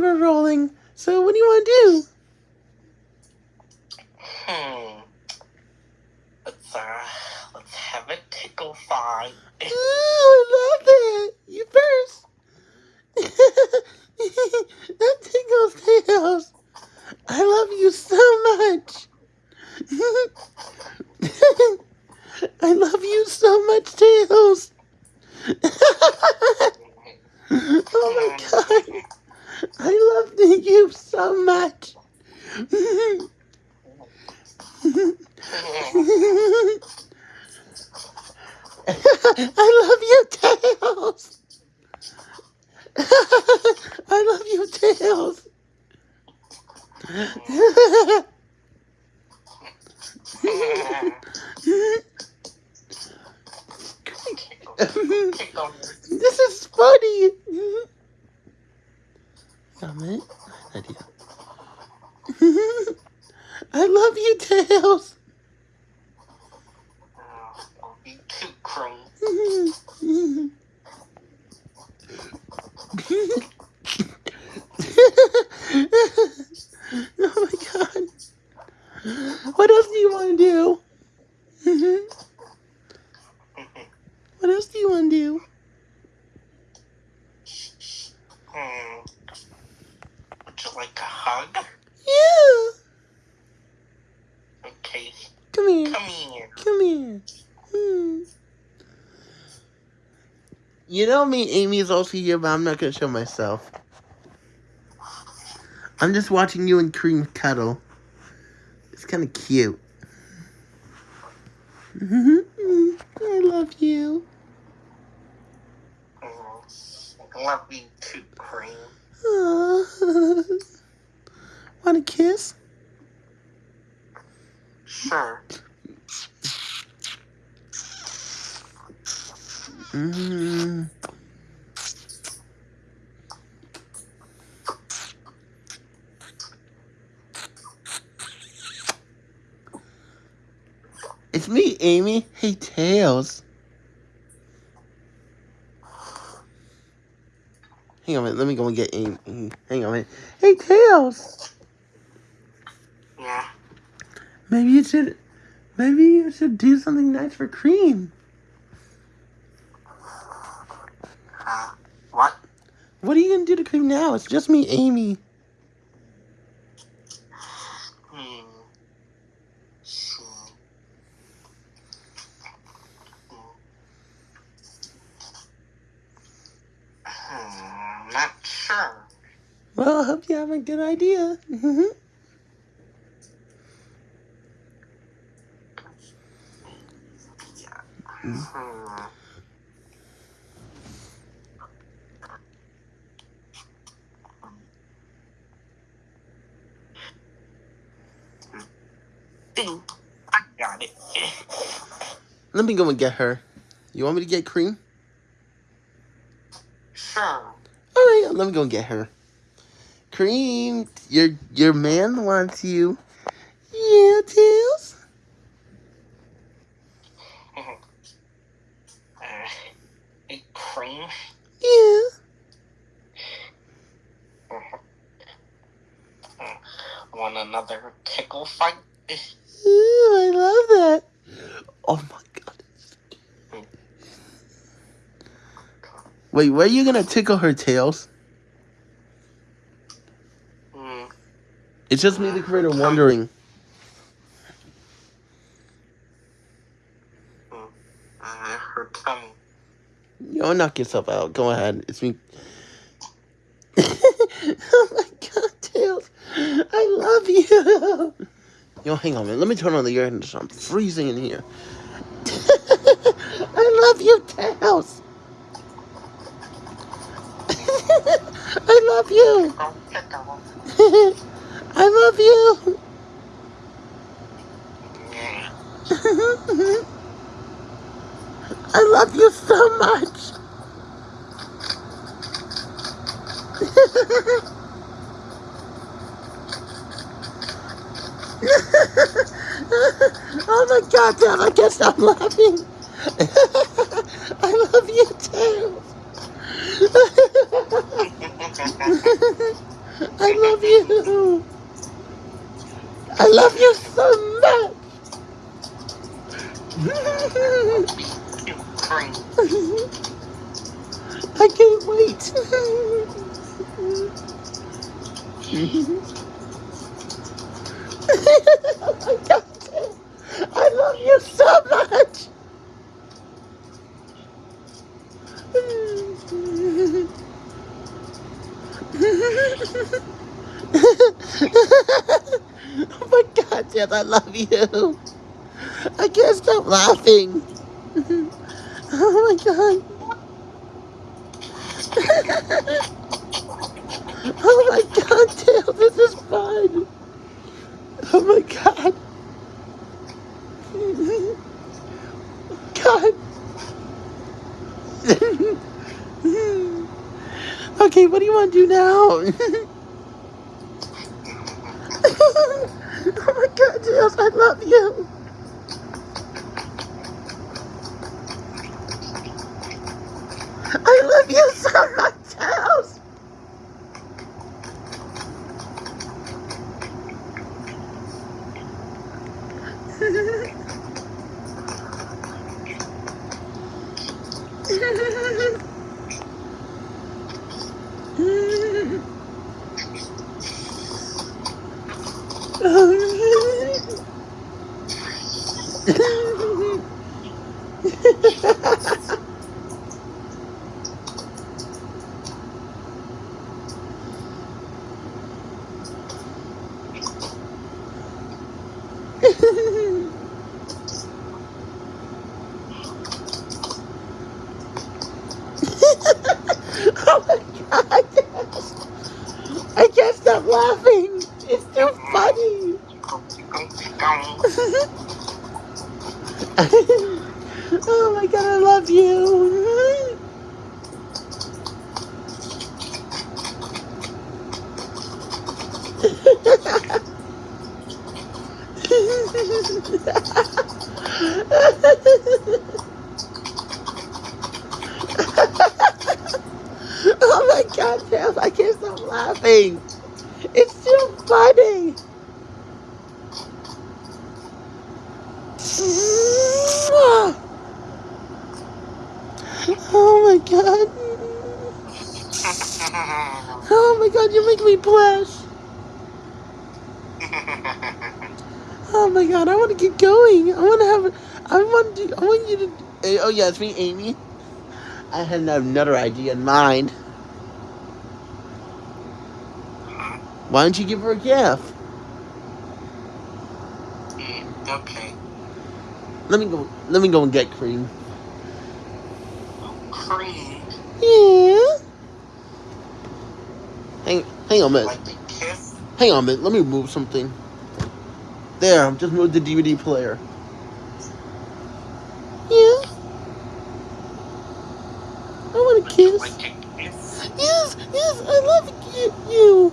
timer rolling. So what do you want to do? Hmm. Let's uh, let's have a tickle fight. Ooh, I love that. You first. that tickles tails. I love you so much. I love you so much, Tails. oh my god. I love you so much. I love you, Tails. I love you, Tails. Tickle. This is funny. I love you, Tails. Oh my god. What else do you want to do? what else do you want to do? Hmm. Would you like a hug? Yeah. Okay, Come here. come here. Come here. Hmm. You know me, Amy's also here, but I'm not gonna show myself. I'm just watching you and Cream cuddle. It's kind of cute. I love you. Love you too, cream. Want a kiss? Sure. Mm. It's me, Amy. Hey, Tails. Hang on a minute. Let me go and get Amy. Hang on a minute. Hey, Tails. Yeah. Maybe you should. Maybe you should do something nice for Cream. Uh, what? What are you gonna do to Cream now? It's just me, Amy. Hmm. See. Hmm. Not sure. Well, I hope you have a good idea. Got it. Let me go and get her. You want me to get Cream? Sure. All right, let me go and get her. Cream, your your man wants you. Yeah, Tails. Uh, a cream. Yeah. Want another tickle fight? Ooh, I love that. Oh my god. Wait, where are you gonna tickle her tails? Hmm. It's just me, the creator, wondering. Her tongue. Yo, knock yourself out. Go ahead. It's me. oh my god, Tails. I love you. Yo, hang on a minute. Let me turn on the air conditioner. I'm freezing in here. I love you, Tails. I love you. I love you. I love you so much. oh my god, Dad, I guess I'm laughing. I love you too. I love you. I love you so much. I can't wait. oh my God. I love you so much. oh my I love you. I can't stop laughing. oh my God. oh my God, Dale, this is fun. Oh my God. God. okay, what do you want to do now? my I love you. I love you so much, House. oh my god! I can't stop laughing. It's too funny. oh my god, I love you. oh my god, Sam, I can't stop laughing. Funny. Oh my god. Oh my god, you make me blush. Oh my god, I want to get going. I want to have. I want to. I want you to. eh, Oh yeah, it's me, Amy. I had another idea in mind. Why don't you give her a gift? Mm, okay. Let me go. Let me go and get cream. Oh, cream. Yeah. Hang. Hang on a minute. Like. Hang on a minute. Let me move something. There. Just moved the DVD player. Yeah. I want a kiss. Like a kiss. Yes, yes, I love you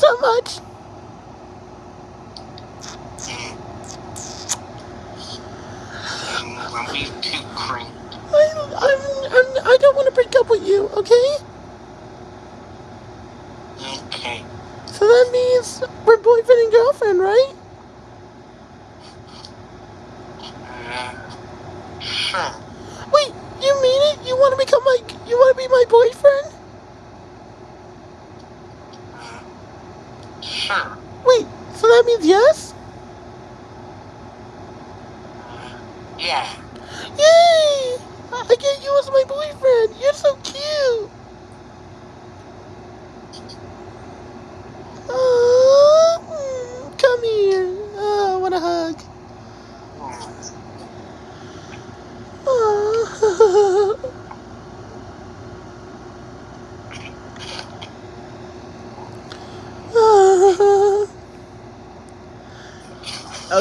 up with you, okay? Okay. So that means we're boyfriend and girlfriend, right? Uh, sure. Wait, you mean it? You want to become my, you want to be my boyfriend? Uh, sure. Wait, so that means yes? Uh, yeah. Yay! I get you as my boyfriend. You're so cute. Aw, mm, come here. Oh, I want a hug.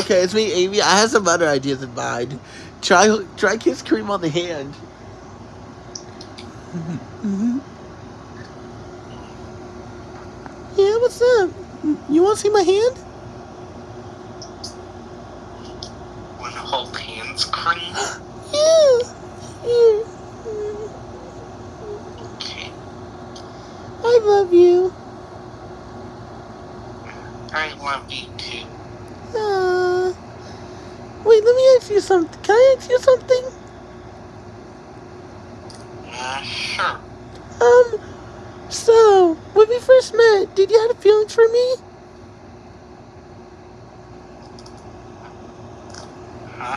Okay, it's me, Amy. I have some other ideas in mind. Try try kiss cream on the hand. yeah, what's up? You want to see my hand? Wanna hold hands, cream? Yeah. yeah. Okay. I love you. I love you too. Uh, wait, let me ask you something. Can I ask you something? Uh, sure. Um, so, when we first met, did you have feelings for me? Huh?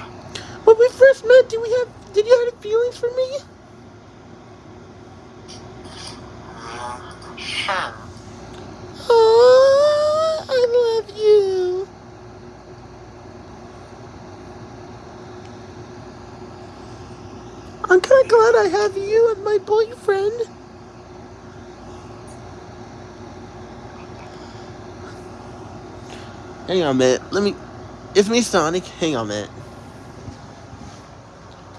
When we first met, did we have, did you have feelings for me? Uh, sure. Oh, I love you. I'm kind of glad I have you as my boyfriend. Hang on minute. Let me. It's me, Sonic. Hang on minute.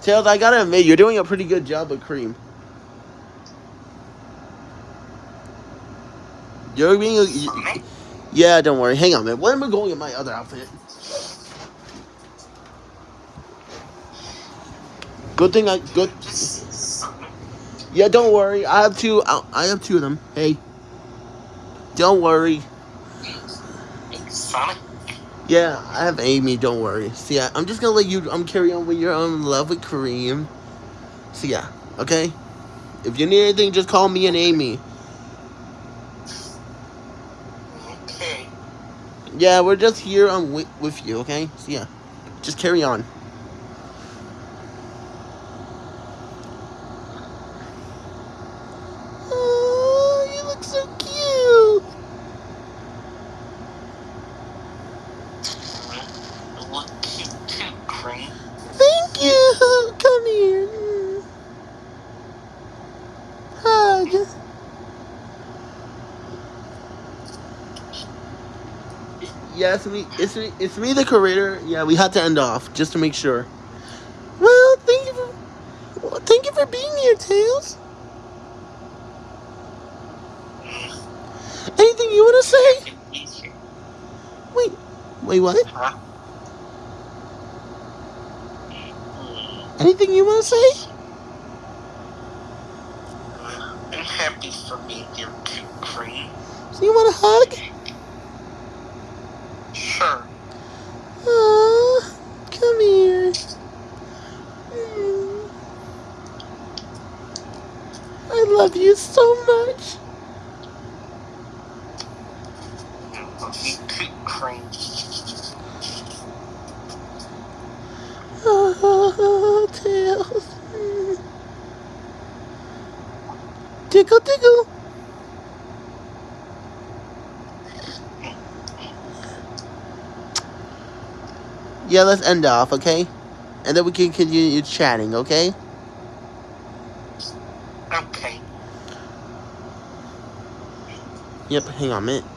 Tails, I gotta admit, you're doing a pretty good job with cream. You're being. A, you- yeah, don't worry. Hang on minute. Where am I going in my other outfit? Good thing I good. Yeah, don't worry. I have two. I I have two of them. Hey. Don't worry. Sonic. Yeah, I have Amy. Don't worry. See, I, I'm just gonna let you. I'm carry on with your own love with Cream. So yeah, okay. If you need anything, just call me and Amy. Okay. Yeah, we're just here um, with, with you. Okay. So yeah, just carry on. Oh, you look so cute. You look cute too, cream. Thank you. Come here. Mm. Hug. Yeah, it's me. It's me. It's me, the creator. Yeah, we had to end off just to make sure. Well, thank you for. Well, thank you for being here, Tails. Anything you want to say? happy to be here. Wait. Wait, what? Huh? Anything you want to say? I'm happy for here too, cream. So you want a hug? Sure. Aw, come here. Mm. I love you so much. I love you too, cream. Oh, Tails. Mm. Tickle, tickle. Yeah, let's end off, okay? And then we can continue chatting, okay? Okay. Yep, hang on a minute.